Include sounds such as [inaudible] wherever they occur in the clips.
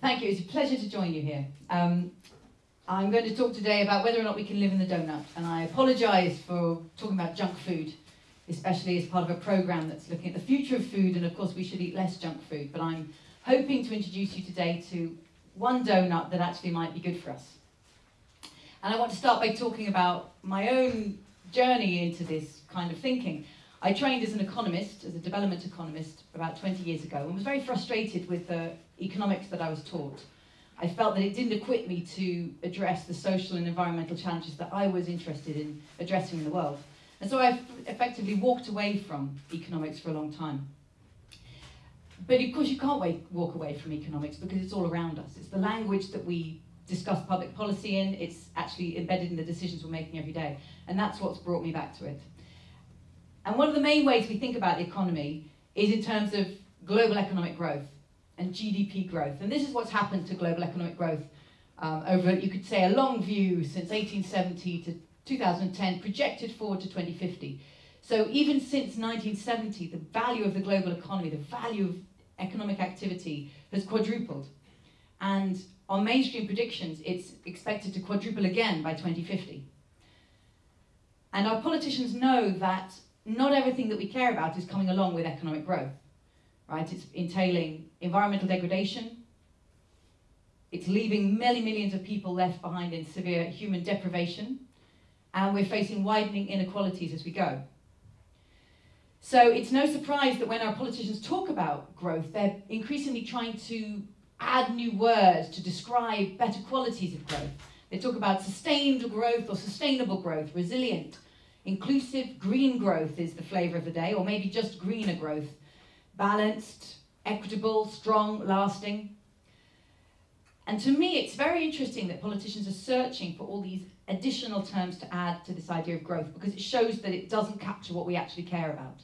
Thank you. It's a pleasure to join you here. Um, I'm going to talk today about whether or not we can live in the donut, and I apologise for talking about junk food, especially as part of a programme that's looking at the future of food, and of course we should eat less junk food, but I'm hoping to introduce you today to one donut that actually might be good for us. And I want to start by talking about my own journey into this kind of thinking. I trained as an economist, as a development economist, about 20 years ago, and was very frustrated with the economics that I was taught. I felt that it didn't equip me to address the social and environmental challenges that I was interested in addressing in the world. And so I effectively walked away from economics for a long time. But of course you can't wait, walk away from economics because it's all around us. It's the language that we discuss public policy in, it's actually embedded in the decisions we're making every day. And that's what's brought me back to it. And one of the main ways we think about the economy is in terms of global economic growth and GDP growth. And this is what's happened to global economic growth um, over, you could say, a long view since 1870 to 2010, projected forward to 2050. So even since 1970, the value of the global economy, the value of economic activity has quadrupled. And on mainstream predictions, it's expected to quadruple again by 2050. And our politicians know that not everything that we care about is coming along with economic growth, right? It's entailing environmental degradation, it's leaving many millions of people left behind in severe human deprivation, and we're facing widening inequalities as we go. So it's no surprise that when our politicians talk about growth, they're increasingly trying to add new words to describe better qualities of growth. They talk about sustained growth or sustainable growth, resilient, inclusive, green growth is the flavour of the day, or maybe just greener growth, balanced, equitable, strong, lasting. And to me, it's very interesting that politicians are searching for all these additional terms to add to this idea of growth because it shows that it doesn't capture what we actually care about.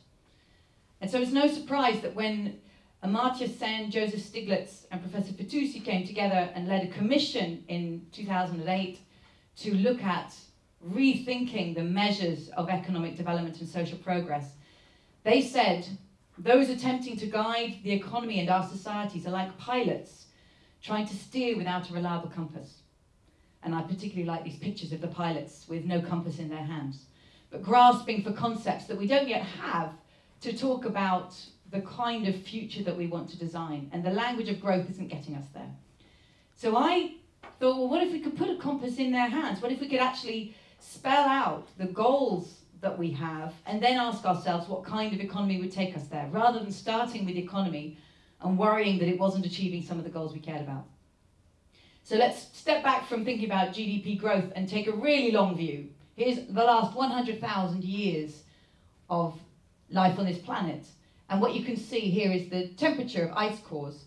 And so it's no surprise that when Amartya Sen, Joseph Stiglitz and Professor Fitoussi came together and led a commission in 2008 to look at rethinking the measures of economic development and social progress. They said, those attempting to guide the economy and our societies are like pilots trying to steer without a reliable compass. And I particularly like these pictures of the pilots with no compass in their hands, but grasping for concepts that we don't yet have to talk about the kind of future that we want to design. And the language of growth isn't getting us there. So I thought, well, what if we could put a compass in their hands? What if we could actually spell out the goals that we have and then ask ourselves what kind of economy would take us there, rather than starting with the economy and worrying that it wasn't achieving some of the goals we cared about. So let's step back from thinking about GDP growth and take a really long view. Here's the last 100,000 years of life on this planet. And what you can see here is the temperature of ice cores.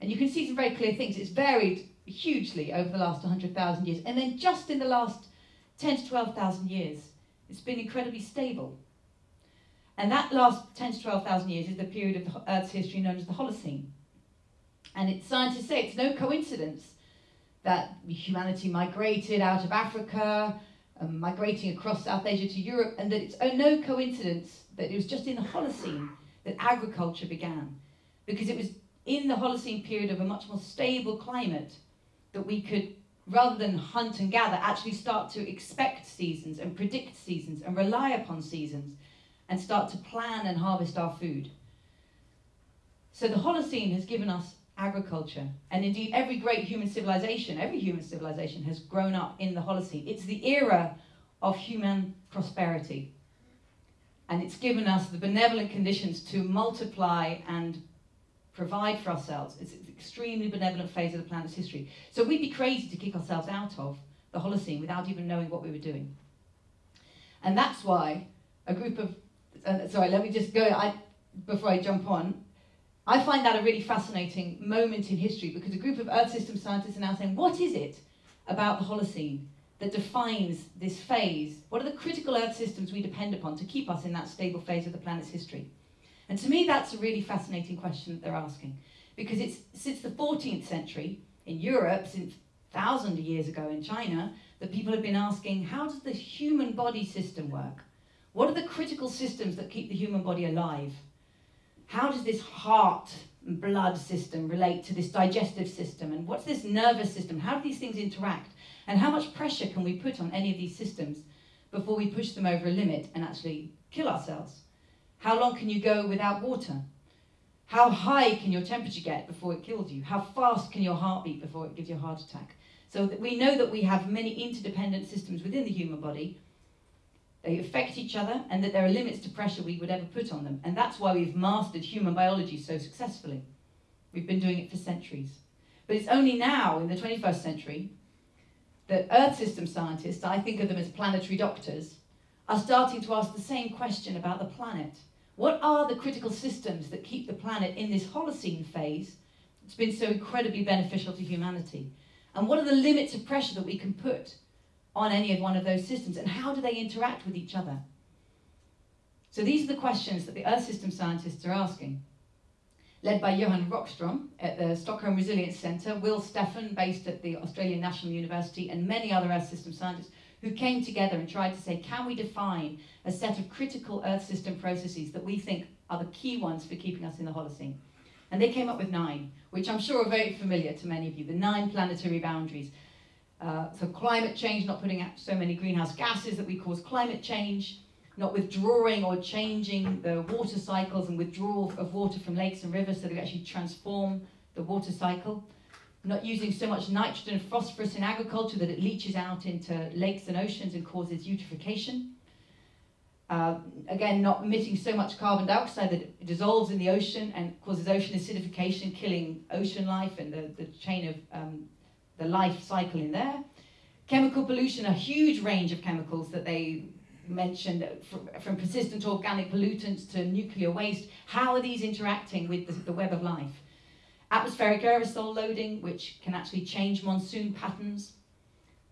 And you can see some very clear things. It's varied hugely over the last 100,000 years. And then just in the last 10 to 12,000 years, it's been incredibly stable. And that last 10 to 12,000 years is the period of Earth's history known as the Holocene. And it, scientists say it's no coincidence that humanity migrated out of Africa, um, migrating across South Asia to Europe, and that it's oh, no coincidence that it was just in the Holocene that agriculture began. Because it was in the Holocene period of a much more stable climate that we could, rather than hunt and gather, actually start to expect seasons and predict seasons and rely upon seasons and start to plan and harvest our food. So the Holocene has given us agriculture. And indeed, every great human civilization, every human civilization has grown up in the Holocene. It's the era of human prosperity. And it's given us the benevolent conditions to multiply and provide for ourselves. It's an extremely benevolent phase of the planet's history. So we'd be crazy to kick ourselves out of the Holocene without even knowing what we were doing. And that's why a group of, uh, sorry, let me just go, I, before I jump on, I find that a really fascinating moment in history because a group of Earth system scientists are now saying, what is it about the Holocene that defines this phase? What are the critical Earth systems we depend upon to keep us in that stable phase of the planet's history? And to me, that's a really fascinating question that they're asking because it's since the 14th century in Europe, since thousands of years ago in China, that people have been asking, how does the human body system work? What are the critical systems that keep the human body alive? How does this heart and blood system relate to this digestive system? And what's this nervous system? How do these things interact? And how much pressure can we put on any of these systems before we push them over a limit and actually kill ourselves? How long can you go without water? How high can your temperature get before it kills you? How fast can your heart beat before it gives you a heart attack? So we know that we have many interdependent systems within the human body. They affect each other and that there are limits to pressure we would ever put on them. And that's why we've mastered human biology so successfully. We've been doing it for centuries. But it's only now, in the 21st century, that Earth system scientists, I think of them as planetary doctors, are starting to ask the same question about the planet. What are the critical systems that keep the planet in this Holocene phase that's been so incredibly beneficial to humanity? And what are the limits of pressure that we can put on any of one of those systems? And how do they interact with each other? So these are the questions that the Earth system scientists are asking. Led by Johan Rockström at the Stockholm Resilience Centre, Will Steffen, based at the Australian National University, and many other Earth system scientists who came together and tried to say, can we define a set of critical Earth system processes that we think are the key ones for keeping us in the Holocene? And they came up with nine, which I'm sure are very familiar to many of you, the nine planetary boundaries. Uh, so climate change, not putting out so many greenhouse gases that we cause climate change, not withdrawing or changing the water cycles and withdrawal of water from lakes and rivers so that we actually transform the water cycle, not using so much nitrogen and phosphorus in agriculture that it leaches out into lakes and oceans and causes eutrophication, uh, again, not emitting so much carbon dioxide that it dissolves in the ocean and causes ocean acidification, killing ocean life and the, the chain of um, the life cycle in there. Chemical pollution, a huge range of chemicals that they mentioned, from, from persistent organic pollutants to nuclear waste. How are these interacting with the, the web of life? Atmospheric aerosol loading, which can actually change monsoon patterns.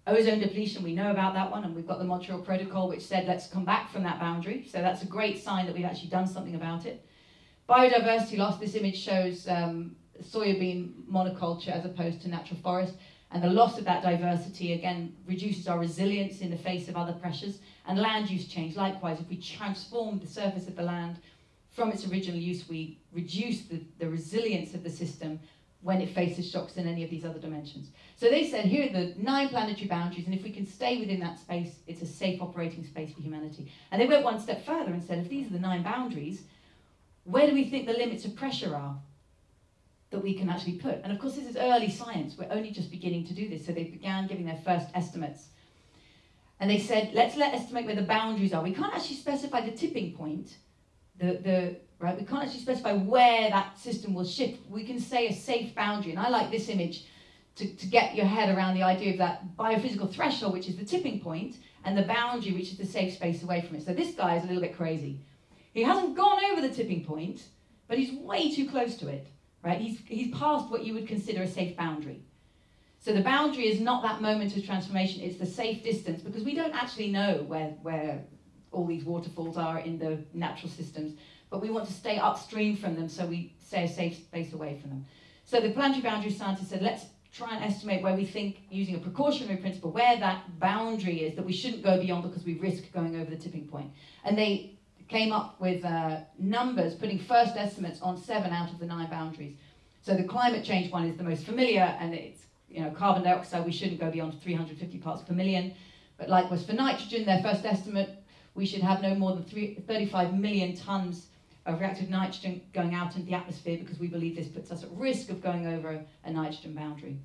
Ozone depletion, we know about that one, and we've got the Montreal Protocol, which said let's come back from that boundary. So that's a great sign that we've actually done something about it. Biodiversity loss, this image shows um, soybean monoculture as opposed to natural forest. And the loss of that diversity, again, reduces our resilience in the face of other pressures. And land use change, likewise, if we transform the surface of the land from its original use, we reduce the, the resilience of the system when it faces shocks in any of these other dimensions. So they said, here are the nine planetary boundaries, and if we can stay within that space, it's a safe operating space for humanity. And they went one step further and said, if these are the nine boundaries, where do we think the limits of pressure are that we can actually put? And of course, this is early science. We're only just beginning to do this. So they began giving their first estimates. And they said, let's let estimate where the boundaries are. We can't actually specify the tipping point, the, the right? We can't actually specify where that system will shift. We can say a safe boundary, and I like this image to, to get your head around the idea of that biophysical threshold, which is the tipping point, and the boundary, which is the safe space away from it. So this guy is a little bit crazy. He hasn't gone over the tipping point, but he's way too close to it, right? He's, he's past what you would consider a safe boundary. So the boundary is not that moment of transformation, it's the safe distance, because we don't actually know where, where all these waterfalls are in the natural systems but we want to stay upstream from them so we stay a safe space away from them. So the planetary boundary scientists said, let's try and estimate where we think, using a precautionary principle, where that boundary is that we shouldn't go beyond because we risk going over the tipping point. And they came up with uh, numbers, putting first estimates on seven out of the nine boundaries. So the climate change one is the most familiar, and it's you know carbon dioxide. We shouldn't go beyond 350 parts per million. But likewise for nitrogen, their first estimate, we should have no more than three, 35 million tons of reactive nitrogen going out into the atmosphere because we believe this puts us at risk of going over a nitrogen boundary.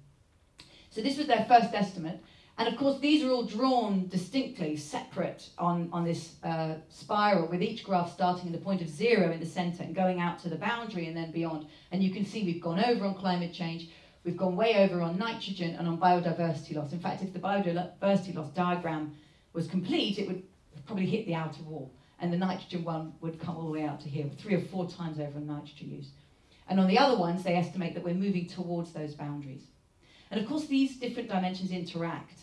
So this was their first estimate. And of course, these are all drawn distinctly, separate on, on this uh, spiral, with each graph starting at the point of zero in the center and going out to the boundary and then beyond. And you can see we've gone over on climate change, we've gone way over on nitrogen and on biodiversity loss. In fact, if the biodiversity loss diagram was complete, it would probably hit the outer wall and the nitrogen one would come all the way out to here, three or four times over in nitrogen use. And on the other ones, they estimate that we're moving towards those boundaries. And of course, these different dimensions interact.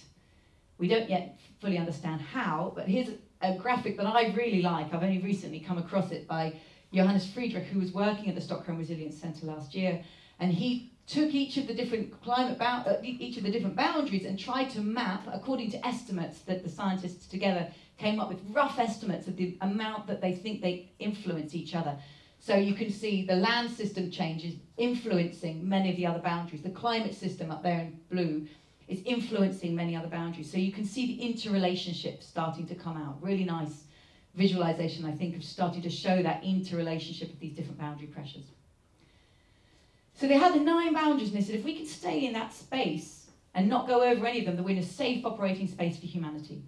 We don't yet fully understand how, but here's a graphic that I really like. I've only recently come across it by Johannes Friedrich, who was working at the Stockholm Resilience Centre last year, and he took each of the different climate uh, each of the different boundaries and tried to map according to estimates that the scientists together came up with rough estimates of the amount that they think they influence each other. So you can see the land system changes influencing many of the other boundaries. The climate system up there in blue is influencing many other boundaries. So you can see the interrelationship starting to come out. Really nice visualization, I think, of starting to show that interrelationship of these different boundary pressures. So they had the nine boundaries, and they said if we can stay in that space and not go over any of them, then we're in a safe operating space for humanity.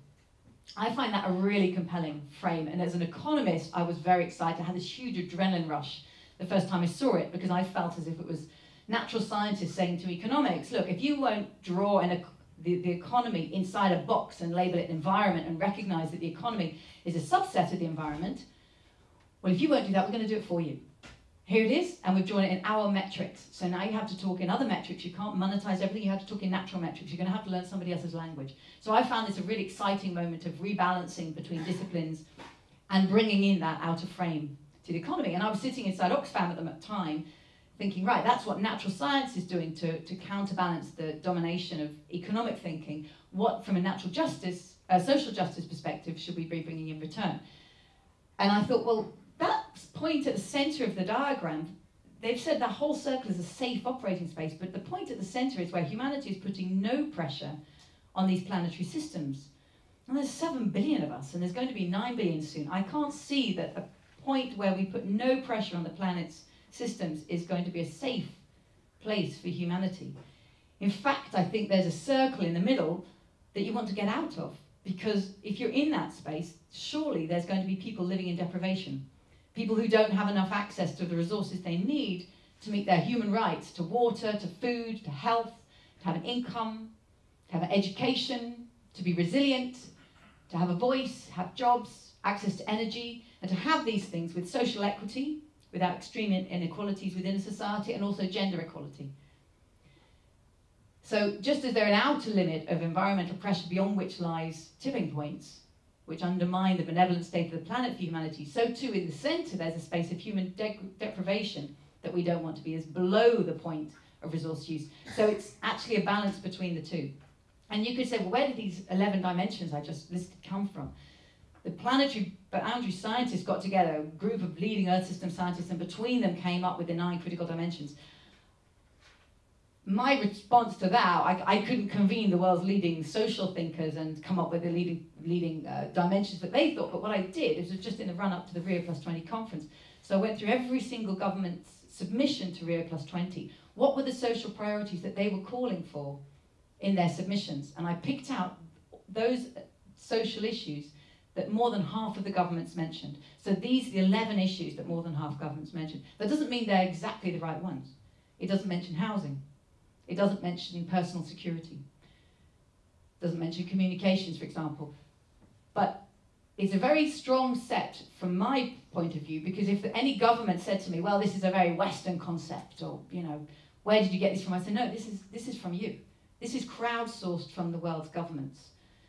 I find that a really compelling frame, and as an economist, I was very excited. I had this huge adrenaline rush the first time I saw it because I felt as if it was natural scientists saying to economics, look, if you won't draw an, the, the economy inside a box and label it an environment and recognize that the economy is a subset of the environment, well, if you won't do that, we're going to do it for you. Here it is, and we've drawn it in our metrics. So now you have to talk in other metrics. You can't monetize everything. You have to talk in natural metrics. You're going to have to learn somebody else's language. So I found this a really exciting moment of rebalancing between disciplines and bringing in that outer frame to the economy. And I was sitting inside Oxfam at the time thinking, right, that's what natural science is doing to, to counterbalance the domination of economic thinking. What, from a natural justice, a social justice perspective, should we be bringing in return? And I thought, well, that point at the center of the diagram, they've said that whole circle is a safe operating space, but the point at the center is where humanity is putting no pressure on these planetary systems. And there's 7 billion of us, and there's going to be 9 billion soon. I can't see that a point where we put no pressure on the planet's systems is going to be a safe place for humanity. In fact, I think there's a circle in the middle that you want to get out of. Because if you're in that space, surely there's going to be people living in deprivation. People who don't have enough access to the resources they need to meet their human rights to water, to food, to health, to have an income, to have an education, to be resilient, to have a voice, have jobs, access to energy, and to have these things with social equity, without extreme inequalities within a society, and also gender equality. So just as they're an outer limit of environmental pressure beyond which lies tipping points, which undermine the benevolent state of the planet for humanity, so too in the centre there's a space of human de deprivation that we don't want to be, is below the point of resource use. So it's actually a balance between the two. And you could say, well, where did these 11 dimensions I just listed come from? The planetary boundary scientists got together, a group of leading Earth system scientists, and between them came up with the nine critical dimensions my response to that, I, I couldn't convene the world's leading social thinkers and come up with the leading, leading uh, dimensions that they thought, but what I did is just in the run up to the Rio Plus 20 conference. So I went through every single government's submission to Rio Plus 20. What were the social priorities that they were calling for in their submissions? And I picked out those social issues that more than half of the governments mentioned. So these are the 11 issues that more than half governments mentioned. That doesn't mean they're exactly the right ones. It doesn't mention housing. It doesn't mention personal security. It doesn't mention communications, for example. But it's a very strong set from my point of view because if any government said to me, well, this is a very Western concept or, you know, where did you get this from? I said, no, this is, this is from you. This is crowdsourced from the world's governments.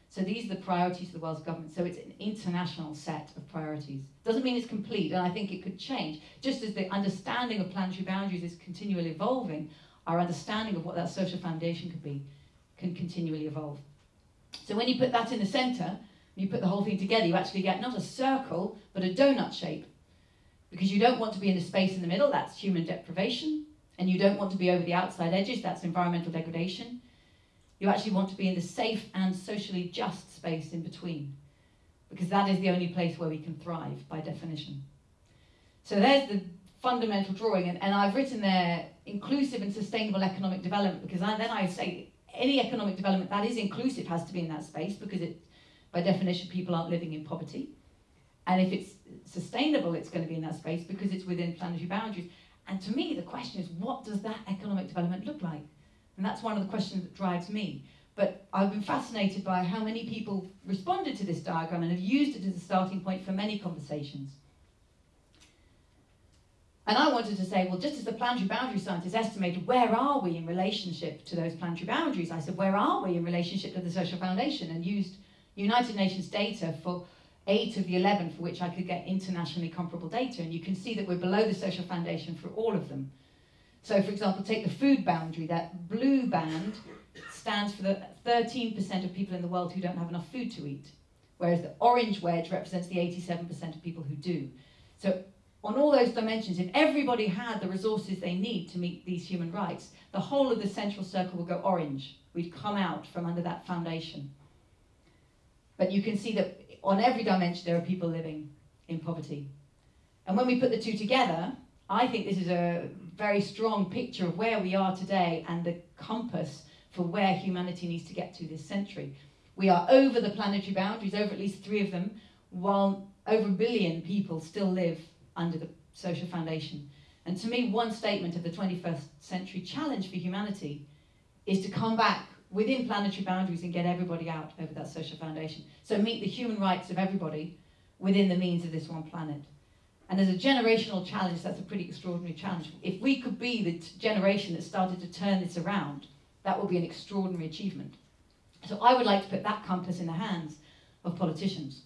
So these are the priorities of the world's government. So it's an international set of priorities. Doesn't mean it's complete, and I think it could change. Just as the understanding of planetary boundaries is continually evolving, our understanding of what that social foundation could be can continually evolve. So when you put that in the center, you put the whole thing together, you actually get not a circle, but a donut shape. Because you don't want to be in the space in the middle, that's human deprivation, and you don't want to be over the outside edges, that's environmental degradation. You actually want to be in the safe and socially just space in between, because that is the only place where we can thrive by definition. So there's the fundamental drawing, and, and I've written there inclusive and sustainable economic development because I, then I say any economic development that is inclusive has to be in that space because it, by definition, people aren't living in poverty. And if it's sustainable, it's going to be in that space because it's within planetary boundaries. And to me, the question is, what does that economic development look like? And that's one of the questions that drives me. But I've been fascinated by how many people responded to this diagram and have used it as a starting point for many conversations. And I wanted to say, well, just as the planetary boundary scientists estimated where are we in relationship to those planetary boundaries, I said, where are we in relationship to the social foundation? And used United Nations data for eight of the 11 for which I could get internationally comparable data. And you can see that we're below the social foundation for all of them. So, for example, take the food boundary. That blue band stands for the 13% of people in the world who don't have enough food to eat, whereas the orange wedge represents the 87% of people who do. So on all those dimensions, if everybody had the resources they need to meet these human rights, the whole of the central circle would go orange. We'd come out from under that foundation. But you can see that on every dimension there are people living in poverty. And when we put the two together, I think this is a very strong picture of where we are today and the compass for where humanity needs to get to this century. We are over the planetary boundaries, over at least three of them, while over a billion people still live under the social foundation. And to me, one statement of the 21st century challenge for humanity is to come back within planetary boundaries and get everybody out over that social foundation. So meet the human rights of everybody within the means of this one planet. And as a generational challenge, that's a pretty extraordinary challenge. If we could be the generation that started to turn this around, that would be an extraordinary achievement. So I would like to put that compass in the hands of politicians.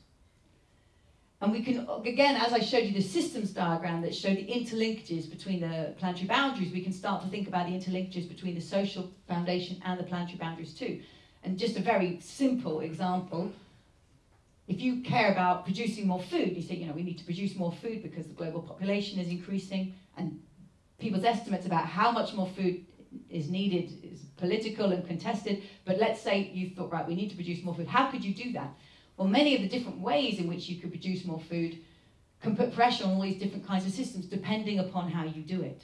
And we can, again, as I showed you the systems diagram that showed the interlinkages between the planetary boundaries, we can start to think about the interlinkages between the social foundation and the planetary boundaries too. And just a very simple example, if you care about producing more food, you say, you know, we need to produce more food because the global population is increasing and people's estimates about how much more food is needed is political and contested, but let's say you thought, right, we need to produce more food. How could you do that? Well, many of the different ways in which you could produce more food can put pressure on all these different kinds of systems depending upon how you do it.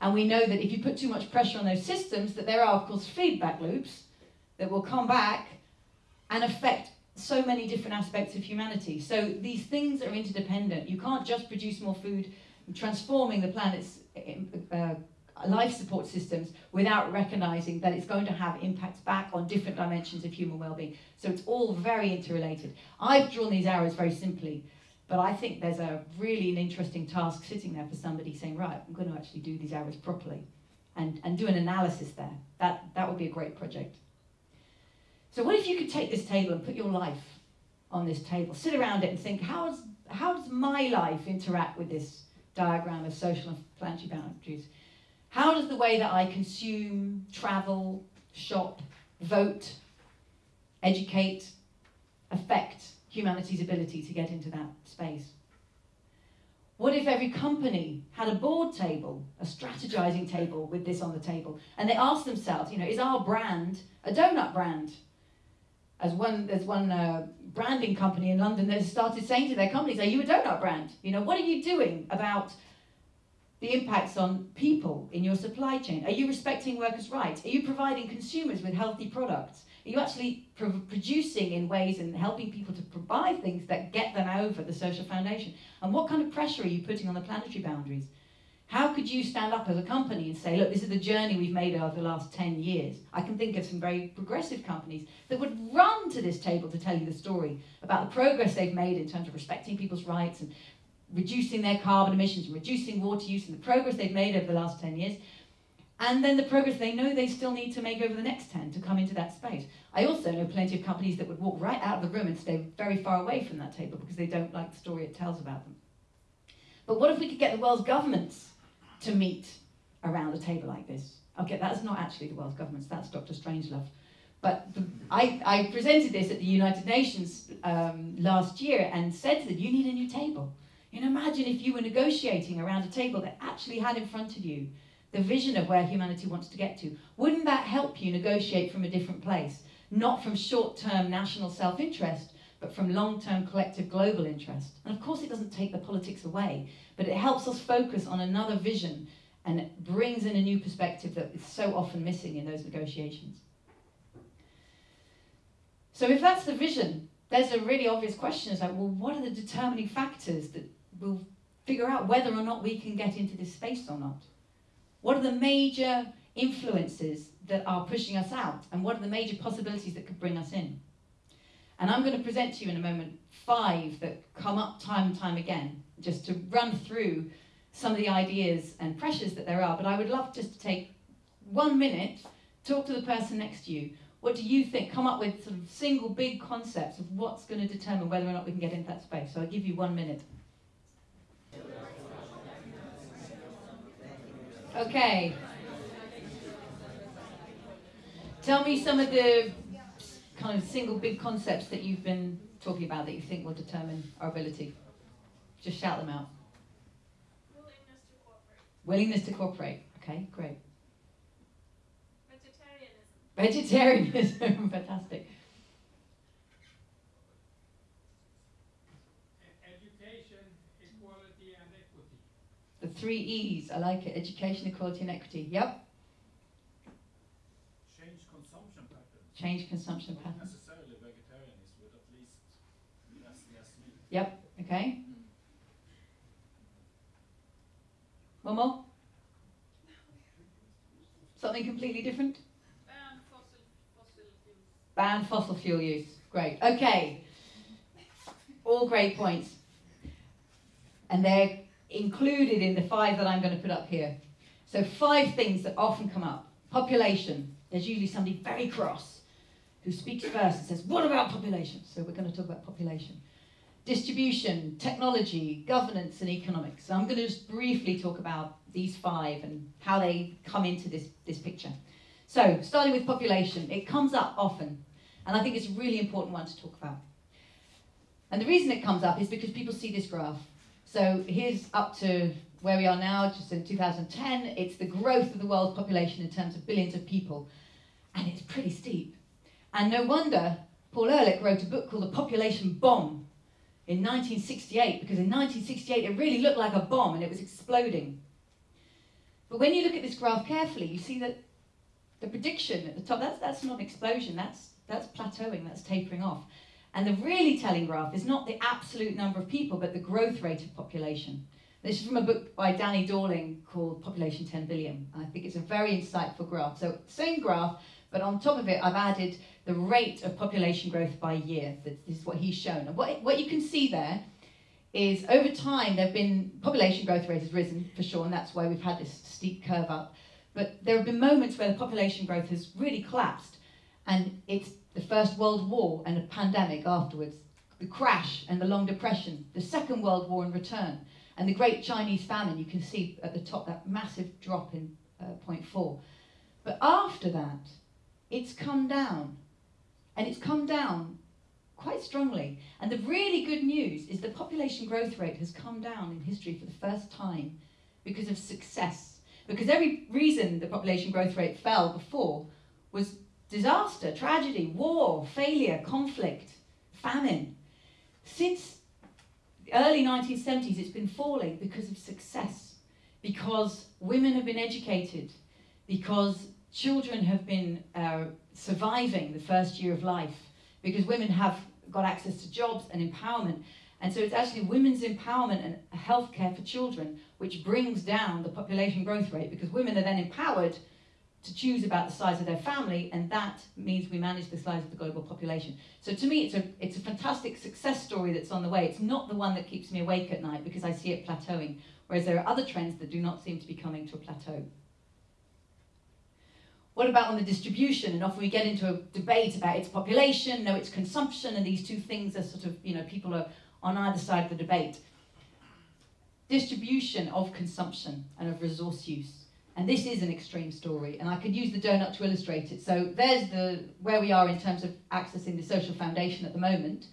And we know that if you put too much pressure on those systems, that there are, of course, feedback loops that will come back and affect so many different aspects of humanity. So these things are interdependent. You can't just produce more food, transforming the planet's uh, life support systems without recognizing that it's going to have impacts back on different dimensions of human well-being. So it's all very interrelated. I've drawn these arrows very simply, but I think there's a really an interesting task sitting there for somebody saying, right, I'm going to actually do these arrows properly and, and do an analysis there. That, that would be a great project. So what if you could take this table and put your life on this table, sit around it and think, how does, how does my life interact with this diagram of social and planetary boundaries? How does the way that I consume, travel, shop, vote, educate, affect humanity's ability to get into that space? What if every company had a board table, a strategizing table with this on the table, and they asked themselves, you know, is our brand a donut brand? As one, there's one uh, branding company in London that started saying to their companies, are you a donut brand? You know, what are you doing about the impacts on people in your supply chain? Are you respecting workers' rights? Are you providing consumers with healthy products? Are you actually pro producing in ways and helping people to provide things that get them over the social foundation? And what kind of pressure are you putting on the planetary boundaries? How could you stand up as a company and say, look, this is the journey we've made over the last 10 years? I can think of some very progressive companies that would run to this table to tell you the story about the progress they've made in terms of respecting people's rights and reducing their carbon emissions reducing water use and the progress they've made over the last 10 years, and then the progress they know they still need to make over the next 10 to come into that space. I also know plenty of companies that would walk right out of the room and stay very far away from that table because they don't like the story it tells about them. But what if we could get the world's governments to meet around a table like this? Okay, that's not actually the world's governments, that's Dr. Strangelove. But the, I, I, presented this at the United Nations um, last year and said to them, you need a new table. You imagine if you were negotiating around a table that actually had in front of you the vision of where humanity wants to get to. Wouldn't that help you negotiate from a different place? Not from short-term national self-interest, but from long-term collective global interest. And of course it doesn't take the politics away, but it helps us focus on another vision and brings in a new perspective that is so often missing in those negotiations. So if that's the vision, there's a really obvious question is like, well, what are the determining factors that we'll figure out whether or not we can get into this space or not. What are the major influences that are pushing us out and what are the major possibilities that could bring us in? And I'm going to present to you in a moment five that come up time and time again, just to run through some of the ideas and pressures that there are. But I would love just to take one minute, talk to the person next to you. What do you think? Come up with sort of single big concepts of what's going to determine whether or not we can get into that space. So I'll give you one minute. Okay. Tell me some of the kind of single big concepts that you've been talking about that you think will determine our ability. Just shout them out. Willingness to cooperate. Okay, great. Vegetarianism. Vegetarianism, [laughs] fantastic. Education, equality and equity. The three E's, I like it. Education, equality and equity. Yep. Change consumption patterns. Change consumption Not patterns. necessarily vegetarianism, but at least less, less meat. Yep, okay. One more? Something completely different? Ban fossil, fossil fuels. Ban fossil fuel use. Great. Okay. All great points. And they're included in the five that I'm going to put up here. So, five things that often come up population. There's usually somebody very cross who speaks first and says, What about population? So, we're going to talk about population. Distribution, technology, governance, and economics. So, I'm going to just briefly talk about these five and how they come into this, this picture. So, starting with population, it comes up often, and I think it's a really important one to talk about. And the reason it comes up is because people see this graph. So, here's up to where we are now, just in 2010. It's the growth of the world's population in terms of billions of people, and it's pretty steep. And no wonder Paul Ehrlich wrote a book called The Population Bomb in 1968, because in 1968 it really looked like a bomb and it was exploding. But when you look at this graph carefully, you see that the prediction at the top, that's, that's not an explosion, that's, that's plateauing, that's tapering off. And the really telling graph is not the absolute number of people, but the growth rate of population. This is from a book by Danny Dorling called Population 10 Billion. I think it's a very insightful graph. So, same graph, but on top of it, I've added the rate of population growth by year. This is what he's shown. And what, what you can see there is over time, there have been population growth rate has risen for sure, and that's why we've had this steep curve up. But there have been moments where the population growth has really collapsed, and it's the First World War and a pandemic afterwards, the crash and the Long Depression, the Second World War in return, and the Great Chinese Famine. You can see at the top that massive drop in uh, 0.4. But after that, it's come down, and it's come down quite strongly. And the really good news is the population growth rate has come down in history for the first time because of success. Because every reason the population growth rate fell before was disaster, tragedy, war, failure, conflict, famine. Since the early 1970s, it's been falling because of success, because women have been educated, because children have been uh, surviving the first year of life, because women have got access to jobs and empowerment. And so it's actually women's empowerment and healthcare for children which brings down the population growth rate because women are then empowered to choose about the size of their family, and that means we manage the size of the global population. So to me, it's a, it's a fantastic success story that's on the way. It's not the one that keeps me awake at night because I see it plateauing, whereas there are other trends that do not seem to be coming to a plateau. What about on the distribution? And often we get into a debate about its population, no, its consumption, and these two things are sort of, you know, people are on either side of the debate. Distribution of consumption and of resource use. And this is an extreme story, and I could use the donut to illustrate it. So there's the where we are in terms of accessing the social foundation at the moment.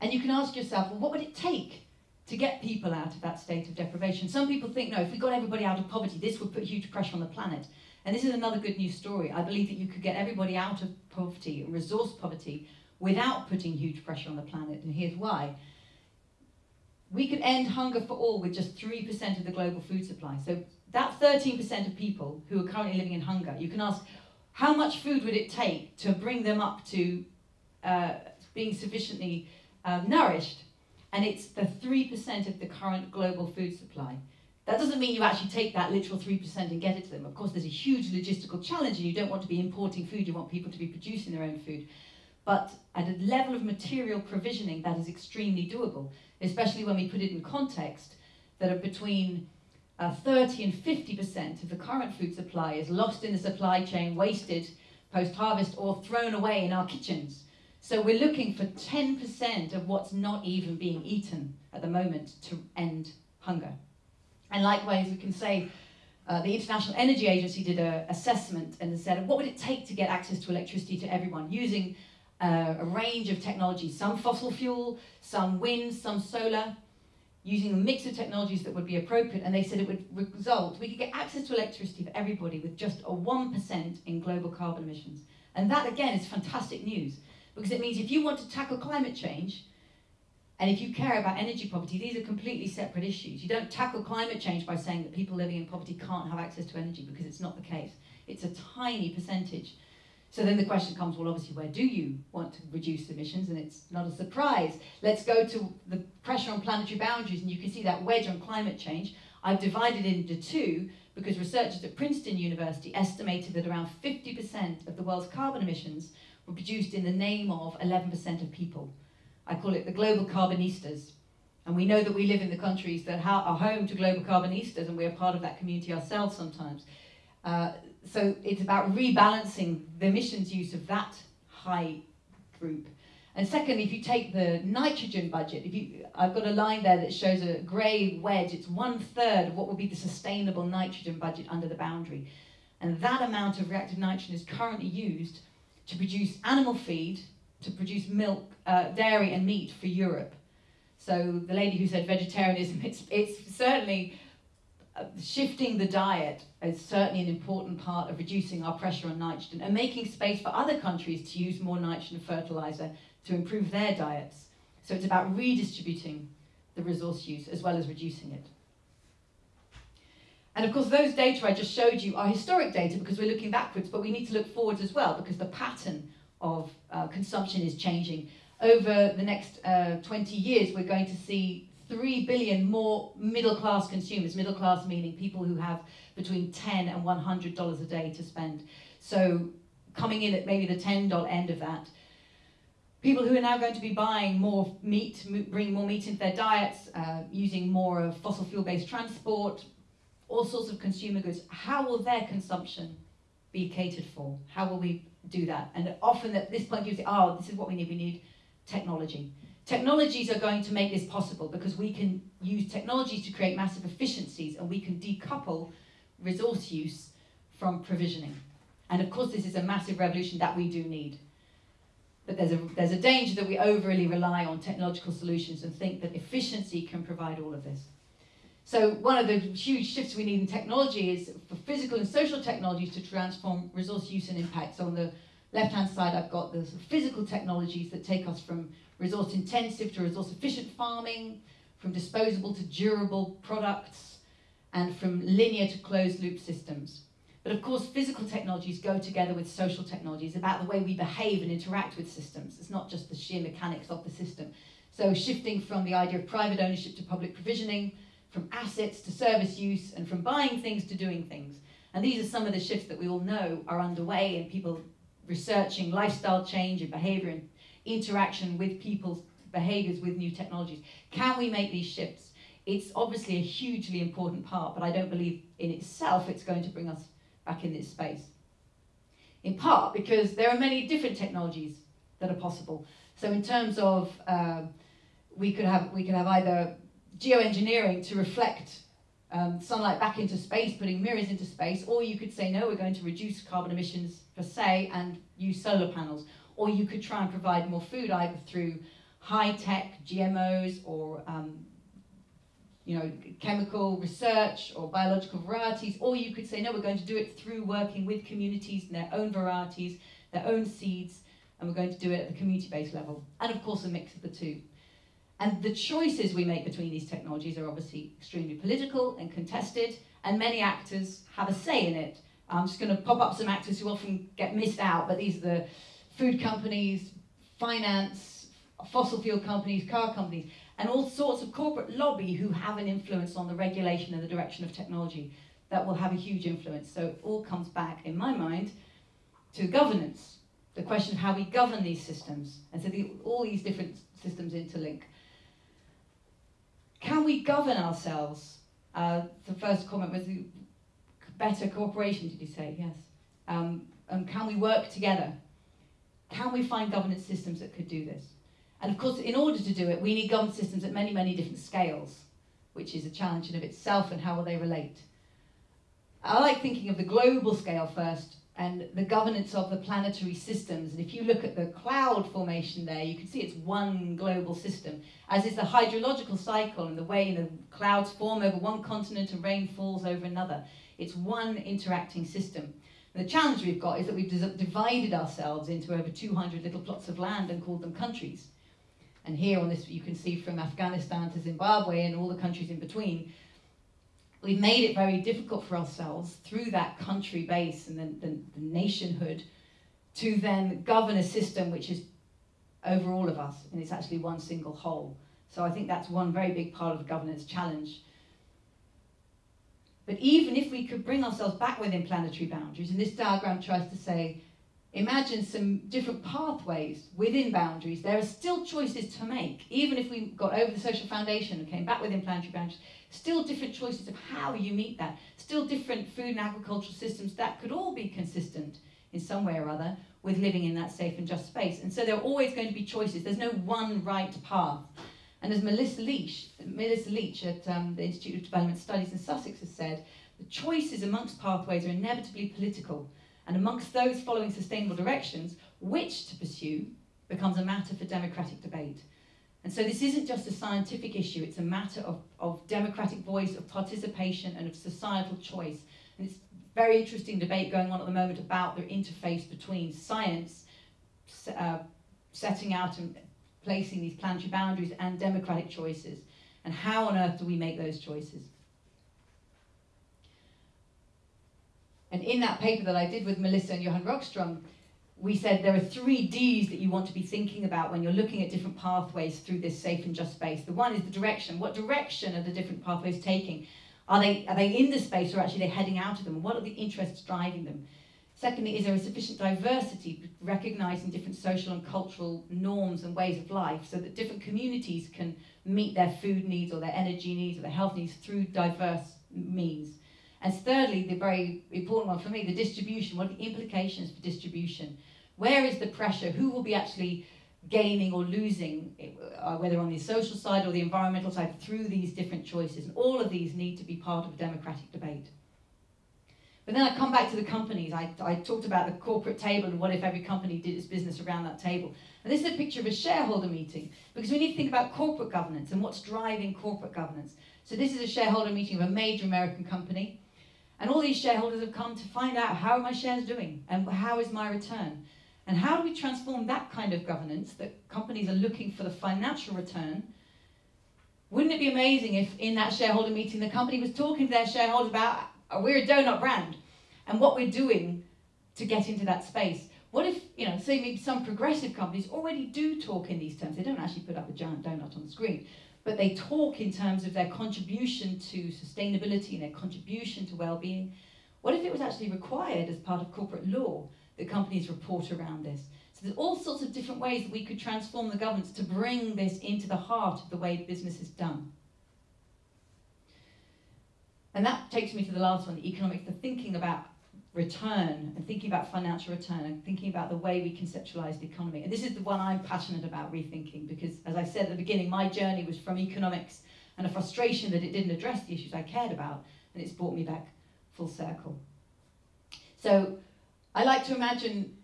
And you can ask yourself, well, what would it take to get people out of that state of deprivation? Some people think, no, if we got everybody out of poverty, this would put huge pressure on the planet. And this is another good news story. I believe that you could get everybody out of poverty, resource poverty, without putting huge pressure on the planet. And here's why. We could end hunger for all with just 3% of the global food supply. So that 13% of people who are currently living in hunger, you can ask, how much food would it take to bring them up to uh, being sufficiently um, nourished? And it's the 3% of the current global food supply. That doesn't mean you actually take that literal 3% and get it to them. Of course, there's a huge logistical challenge, and you don't want to be importing food, you want people to be producing their own food. But at a level of material provisioning, that is extremely doable, especially when we put it in context that are between uh, 30 and 50% of the current food supply is lost in the supply chain, wasted post harvest, or thrown away in our kitchens. So we're looking for 10% of what's not even being eaten at the moment to end hunger. And likewise, we can say uh, the International Energy Agency did an assessment and said, what would it take to get access to electricity to everyone using uh, a range of technologies, some fossil fuel, some wind, some solar. Using a mix of technologies that would be appropriate, and they said it would result, we could get access to electricity for everybody with just a 1% in global carbon emissions. And that, again, is fantastic news, because it means if you want to tackle climate change, and if you care about energy poverty, these are completely separate issues. You don't tackle climate change by saying that people living in poverty can't have access to energy, because it's not the case. It's a tiny percentage. So then the question comes, well, obviously, where do you want to reduce emissions? And it's not a surprise. Let's go to the pressure on planetary boundaries, and you can see that wedge on climate change. I've divided it into two because researchers at Princeton University estimated that around 50% of the world's carbon emissions were produced in the name of 11% of people. I call it the global carbonistas. And we know that we live in the countries that are home to global carbonistas, and we're part of that community ourselves sometimes. Uh, so it's about rebalancing the emissions use of that high group. And secondly, if you take the nitrogen budget, if you, I've got a line there that shows a grey wedge, it's one third of what would be the sustainable nitrogen budget under the boundary. And that amount of reactive nitrogen is currently used to produce animal feed, to produce milk, uh, dairy and meat for Europe. So the lady who said vegetarianism, it's, it's certainly shifting the diet is certainly an important part of reducing our pressure on nitrogen and making space for other countries to use more nitrogen fertilizer to improve their diets. So it's about redistributing the resource use as well as reducing it. And of course, those data I just showed you are historic data because we're looking backwards, but we need to look forwards as well because the pattern of uh, consumption is changing. Over the next uh, 20 years, we're going to see 3 billion more middle class consumers, middle class meaning people who have between 10 and $100 a day to spend. So coming in at maybe the $10 end of that. People who are now going to be buying more meat, bringing more meat into their diets, uh, using more of fossil fuel based transport, all sorts of consumer goods. How will their consumption be catered for? How will we do that? And often at this point you say, oh, this is what we need. We need technology. Technologies are going to make this possible because we can use technologies to create massive efficiencies and we can decouple resource use from provisioning. And of course, this is a massive revolution that we do need. But there's a, there's a danger that we overly rely on technological solutions and think that efficiency can provide all of this. So one of the huge shifts we need in technology is for physical and social technologies to transform resource use and impact. So on the left-hand side, I've got the physical technologies that take us from resource intensive to resource efficient farming, from disposable to durable products, and from linear to closed loop systems. But of course, physical technologies go together with social technologies about the way we behave and interact with systems. It's not just the sheer mechanics of the system. So shifting from the idea of private ownership to public provisioning, from assets to service use, and from buying things to doing things. And these are some of the shifts that we all know are underway in people researching lifestyle change and behavior and interaction with people's behaviors with new technologies. Can we make these shifts? It's obviously a hugely important part, but I don't believe in itself it's going to bring us back in this space. In part because there are many different technologies that are possible. So in terms of uh, we could have we could have either geoengineering to reflect um, sunlight back into space, putting mirrors into space, or you could say no, we're going to reduce carbon emissions per se and use solar panels, or you could try and provide more food either through high-tech GMOs or um, you know, chemical research or biological varieties, or you could say, no, we're going to do it through working with communities and their own varieties, their own seeds, and we're going to do it at the community-based level. And of course, a mix of the two. And the choices we make between these technologies are obviously extremely political and contested, and many actors have a say in it. I'm just going to pop up some actors who often get missed out, but these are the food companies, finance, fossil fuel companies, car companies, and all sorts of corporate lobby who have an influence on the regulation and the direction of technology that will have a huge influence. So it all comes back, in my mind, to governance, the question of how we govern these systems. And so the, all these different systems interlink. Can we govern ourselves? Uh, the first comment was better cooperation, did you say? Yes. Um, and can we work together? Can we find governance systems that could do this? And of course, in order to do it, we need governance systems at many, many different scales, which is a challenge in of itself and how will they relate. I like thinking of the global scale first and the governance of the planetary systems. And if you look at the cloud formation there, you can see it's one global system, as is the hydrological cycle and the way the clouds form over one continent and rain falls over another. It's one interacting system. The challenge we've got is that we've divided ourselves into over 200 little plots of land and called them countries. And here on this, you can see from Afghanistan to Zimbabwe and all the countries in between, we've made it very difficult for ourselves through that country base and the, the, the nationhood to then govern a system which is over all of us and it's actually one single whole. So I think that's one very big part of the governance challenge. But even if we could bring ourselves back within planetary boundaries, and this diagram tries to say, imagine some different pathways within boundaries, there are still choices to make. Even if we got over the social foundation and came back within planetary boundaries, still different choices of how you meet that. Still different food and agricultural systems that could all be consistent in some way or other with living in that safe and just space. And so there are always going to be choices. There's no one right path. And as Melissa Leach, Melissa Leach at um, the Institute of Development Studies in Sussex has said, the choices amongst pathways are inevitably political. And amongst those following sustainable directions, which to pursue becomes a matter for democratic debate. And so this isn't just a scientific issue, it's a matter of, of democratic voice, of participation, and of societal choice. And it's very interesting debate going on at the moment about the interface between science, uh, setting out and placing these planetary boundaries, and democratic choices. And how on earth do we make those choices? And in that paper that I did with Melissa and Johan Rockström, we said there are three Ds that you want to be thinking about when you're looking at different pathways through this safe and just space. The one is the direction. What direction are the different pathways taking? Are they, are they in the space or actually they're heading out of them? What are the interests driving them? Secondly, is there a sufficient diversity, recognizing different social and cultural norms and ways of life so that different communities can meet their food needs or their energy needs or their health needs through diverse means? And thirdly, the very important one for me, the distribution. What are the implications for distribution? Where is the pressure? Who will be actually gaining or losing, uh, whether on the social side or the environmental side, through these different choices? And all of these need to be part of a democratic debate. But then I come back to the companies. I, I talked about the corporate table and what if every company did its business around that table. And this is a picture of a shareholder meeting because we need to think about corporate governance and what's driving corporate governance. So this is a shareholder meeting of a major American company. And all these shareholders have come to find out how are my shares doing and how is my return. And how do we transform that kind of governance that companies are looking for the financial return? Wouldn't it be amazing if in that shareholder meeting the company was talking to their shareholders about we're a donut brand and what we're doing to get into that space? What if, you know, say maybe some progressive companies already do talk in these terms. They don't actually put up a giant donut on the screen, but they talk in terms of their contribution to sustainability and their contribution to well-being. What if it was actually required as part of corporate law that companies report around this. So there's all sorts of different ways that we could transform the governance to bring this into the heart of the way business is done. And that takes me to the last one, the economics, the thinking about return and thinking about financial return and thinking about the way we conceptualize the economy. And this is the one I'm passionate about rethinking because, as I said at the beginning, my journey was from economics and a frustration that it didn't address the issues I cared about, and it's brought me back full circle. So I like to imagine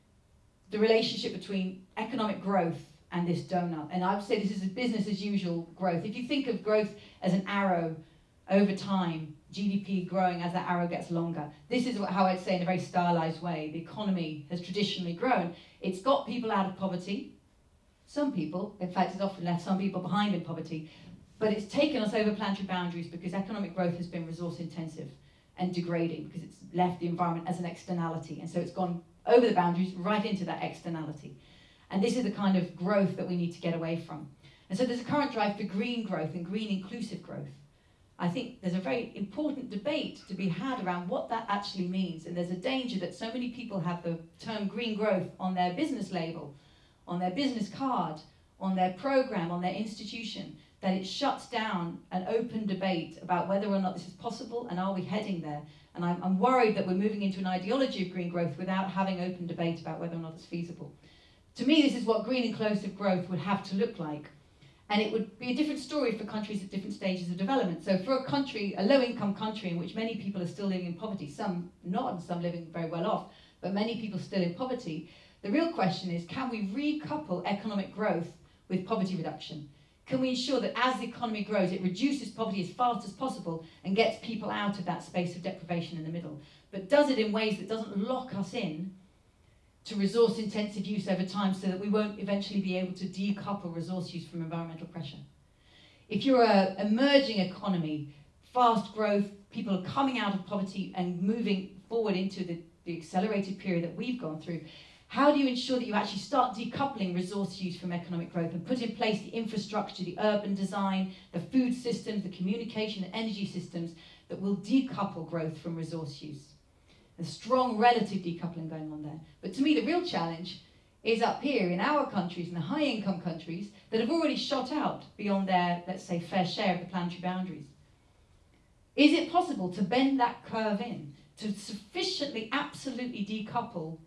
the relationship between economic growth and this donut. And I would say this is a business as usual growth. If you think of growth as an arrow over time, GDP growing as that arrow gets longer. This is how I'd say in a very stylized way the economy has traditionally grown. It's got people out of poverty. Some people, in fact, it's often left some people behind in poverty. But it's taken us over planetary boundaries because economic growth has been resource intensive and degrading because it's left the environment as an externality. And so it's gone over the boundaries right into that externality. And this is the kind of growth that we need to get away from. And so there's a current drive for green growth and green inclusive growth. I think there's a very important debate to be had around what that actually means. And there's a danger that so many people have the term green growth on their business label, on their business card, on their program, on their institution, that it shuts down an open debate about whether or not this is possible and are we heading there. And I'm, I'm worried that we're moving into an ideology of green growth without having open debate about whether or not it's feasible. To me, this is what green inclusive growth would have to look like. And it would be a different story for countries at different stages of development. So for a country, a low income country in which many people are still living in poverty, some not and some living very well off, but many people still in poverty, the real question is can we recouple economic growth with poverty reduction? Can we ensure that as the economy grows, it reduces poverty as fast as possible and gets people out of that space of deprivation in the middle? But does it in ways that doesn't lock us in to resource intensive use over time so that we won't eventually be able to decouple resource use from environmental pressure? If you're an emerging economy, fast growth, people are coming out of poverty and moving forward into the, the accelerated period that we've gone through, how do you ensure that you actually start decoupling resource use from economic growth and put in place the infrastructure, the urban design, the food systems, the communication and energy systems that will decouple growth from resource use? A strong relative decoupling going on there. But to me, the real challenge is up here in our countries, in the high income countries, that have already shot out beyond their, let's say, fair share of the planetary boundaries. Is it possible to bend that curve in, to sufficiently, absolutely decouple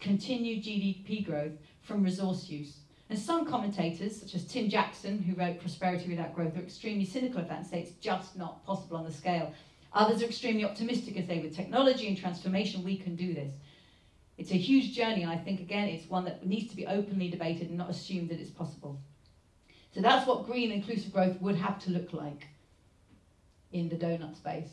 continued GDP growth from resource use? And some commentators, such as Tim Jackson, who wrote Prosperity Without Growth, are extremely cynical of that and say it's just not possible on the scale. Others are extremely optimistic and say with technology and transformation we can do this. It's a huge journey and I think again it's one that needs to be openly debated and not assumed that it's possible. So that's what green inclusive growth would have to look like in the donut space.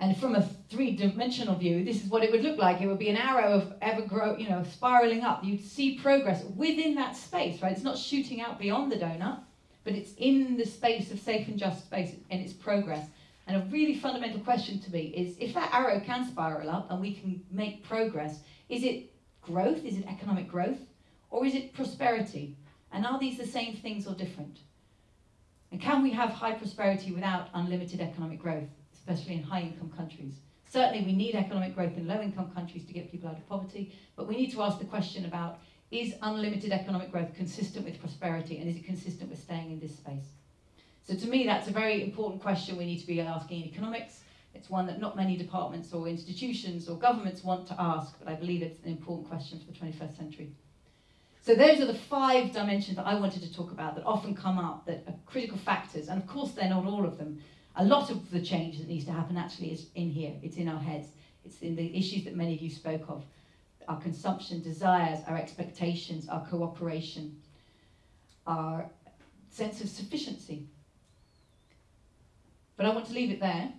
And from a three-dimensional view, this is what it would look like. It would be an arrow of ever grow, you know, spiraling up. You'd see progress within that space, right? It's not shooting out beyond the donut, but it's in the space of safe and just space and its progress. And a really fundamental question to me is if that arrow can spiral up and we can make progress, is it growth? Is it economic growth? Or is it prosperity? And are these the same things or different? And can we have high prosperity without unlimited economic growth, especially in high income countries? Certainly, we need economic growth in low income countries to get people out of poverty, but we need to ask the question about is unlimited economic growth consistent with prosperity and is it consistent with staying in this space? So, to me, that's a very important question we need to be asking in economics. It's one that not many departments or institutions or governments want to ask, but I believe it's an important question for the 21st century. So those are the five dimensions that I wanted to talk about that often come up, that are critical factors, and of course they're not all of them. A lot of the change that needs to happen actually is in here, it's in our heads, it's in the issues that many of you spoke of. Our consumption desires, our expectations, our cooperation, our sense of sufficiency. But I want to leave it there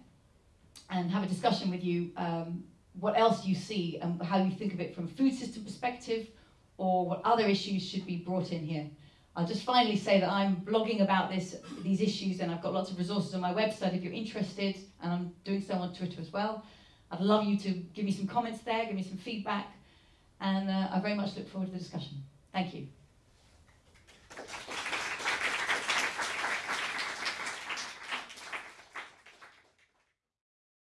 and have a discussion with you um, what else you see and how you think of it from a food system perspective, or what other issues should be brought in here. I'll just finally say that I'm blogging about this, these issues and I've got lots of resources on my website if you're interested and I'm doing so on Twitter as well. I'd love you to give me some comments there, give me some feedback and uh, I very much look forward to the discussion. Thank you.